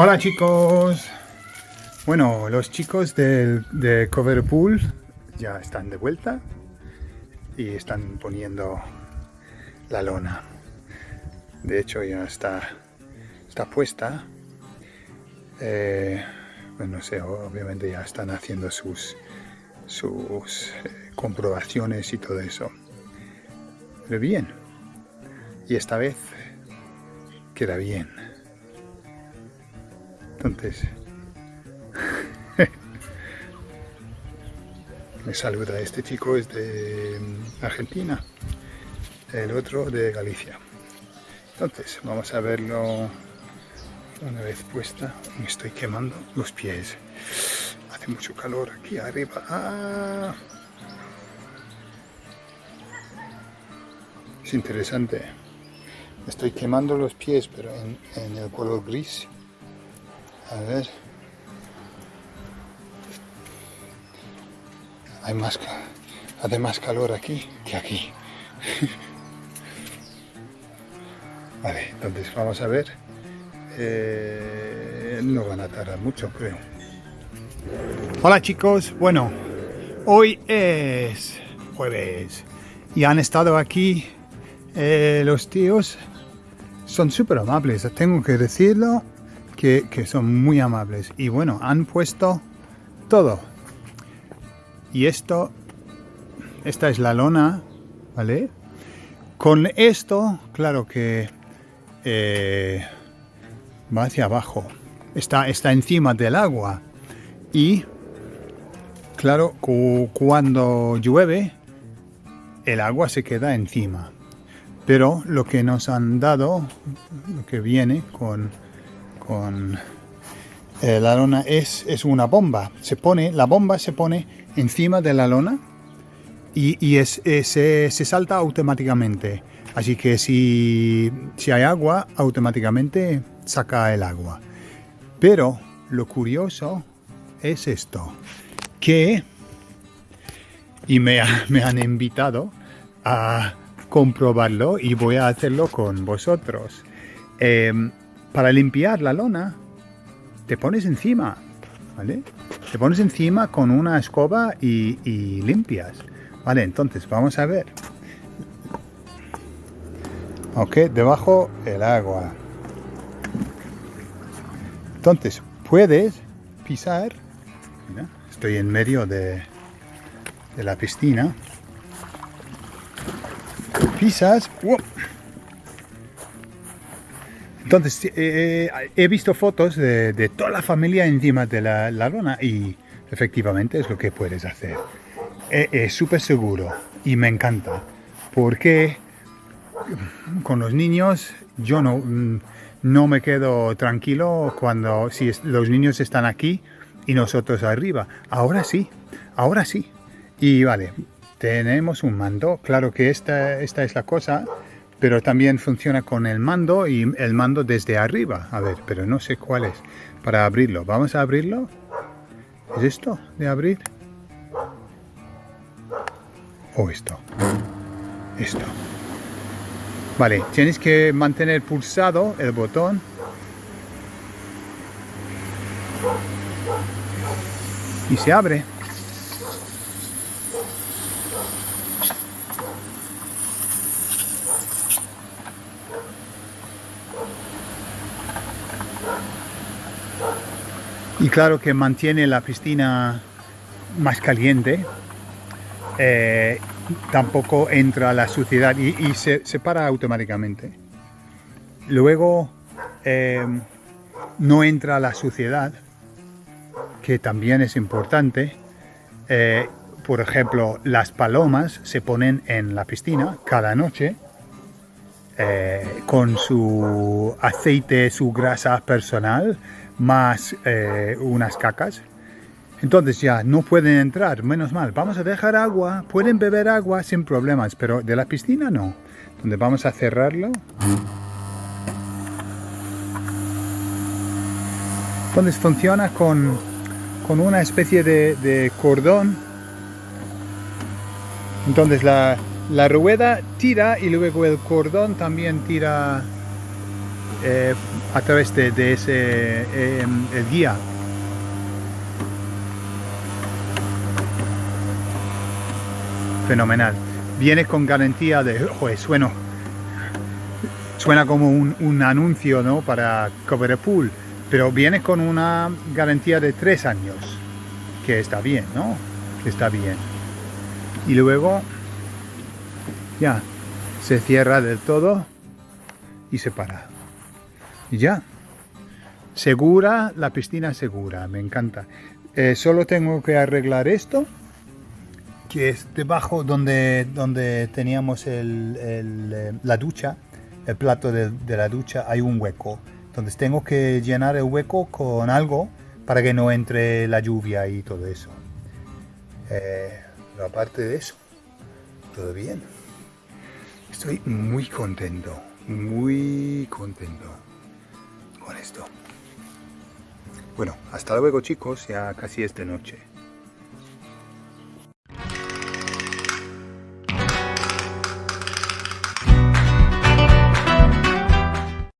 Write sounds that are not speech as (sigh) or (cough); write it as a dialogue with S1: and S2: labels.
S1: Hola chicos. Bueno, los chicos del, de Coverpool ya están de vuelta y están poniendo la lona. De hecho ya está, está puesta. Eh, bueno, obviamente ya están haciendo sus, sus eh, comprobaciones y todo eso. Pero bien. Y esta vez queda bien. Entonces, (laughs) me saluda este chico, es de mm, Argentina, el otro de Galicia. Entonces, vamos a verlo una vez puesta. Me estoy quemando los pies. Hace mucho calor aquí arriba. ¡Ah! Es interesante. Estoy quemando los pies, pero en el color gris. A ver. Hay más, hace más calor aquí que aquí. (laughs) vale, entonces vamos a ver. Eh, no van a tardar mucho, creo. Hola chicos, bueno, hoy es jueves y han estado aquí eh, los tíos. Son súper amables, tengo que decirlo que, son muy amables. Y bueno, han puesto todo. Y esto, esta es la lona, ¿vale? Con esto, claro que eh, va hacia abajo. Está, está encima del agua. Y, claro, cuando llueve, el agua se queda encima. Pero lo que nos han dado, lo que viene con eh, la lona es, es, una bomba. Se pone, la bomba se pone encima de la lona y, es, se, salta automáticamente. Así que si, si hay agua, automáticamente saca el agua. Pero lo curioso es esto, que, y me, (laughs) me han invitado a comprobarlo y voy a hacerlo con vosotros. Em, para limpiar la lona, te pones encima, ¿vale? Te pones encima con una escoba y, limpias. Vale, entonces vamos a ver. Ok, debajo el agua. Entonces, puedes pisar. estoy en medio de, de la piscina. Pisas. Entonces, eh, eh, he visto fotos de, toda la familia encima de la, lona y efectivamente es lo que puedes hacer. Eh, es súper seguro y me encanta porque con los niños yo no, mm, no me quedo tranquilo cuando si los niños están aquí y nosotros arriba. Ahora sí, ahora sí. Y vale, tenemos un mando. Claro que esta, esta es la cosa pero también funciona con el mando y el mando desde arriba. A ver, pero no sé cuál es. Para abrirlo, ¿vamos a abrirlo? ¿Es esto de abrir? ¿O esto? Esto. Vale, tienes que mantener pulsado el botón. Y se abre. Y claro que mantiene la piscina más caliente. Eh, tampoco entra la suciedad y, se separa automáticamente. Luego eh, no entra la suciedad, que también es importante. Eh, por ejemplo, las palomas se ponen en la piscina cada noche con su aceite, su grasa personal más eh, unas cacas. Entonces ya no pueden entrar, menos mal. Vamos a dejar agua, pueden beber agua sin problemas, pero de la piscina no. Donde vamos a cerrarlo. Entonces funciona con, con una especie de, de cordón. Entonces la, la rueda tira y luego el cordón también tira eh, a través de, ese em, guía. Fenomenal. Viene con garantía de... Joder, suena, suena como un, un anuncio ¿no? para Pool, pero viene con una garantía de tres años, que está bien, ¿no? Que está bien. Y luego ya se cierra del todo y se para. Y ya. Segura, la piscina segura, me encanta. Eh, solo tengo que arreglar esto, que es debajo donde, donde teníamos eh, la ducha, el plato de, la ducha, hay un hueco. Entonces tengo que llenar el hueco con algo para que no entre la lluvia y todo eso. Eh, aparte de eso, todo bien. Estoy muy contento, muy contento con Bueno, hasta luego chicos, ya casi es de noche.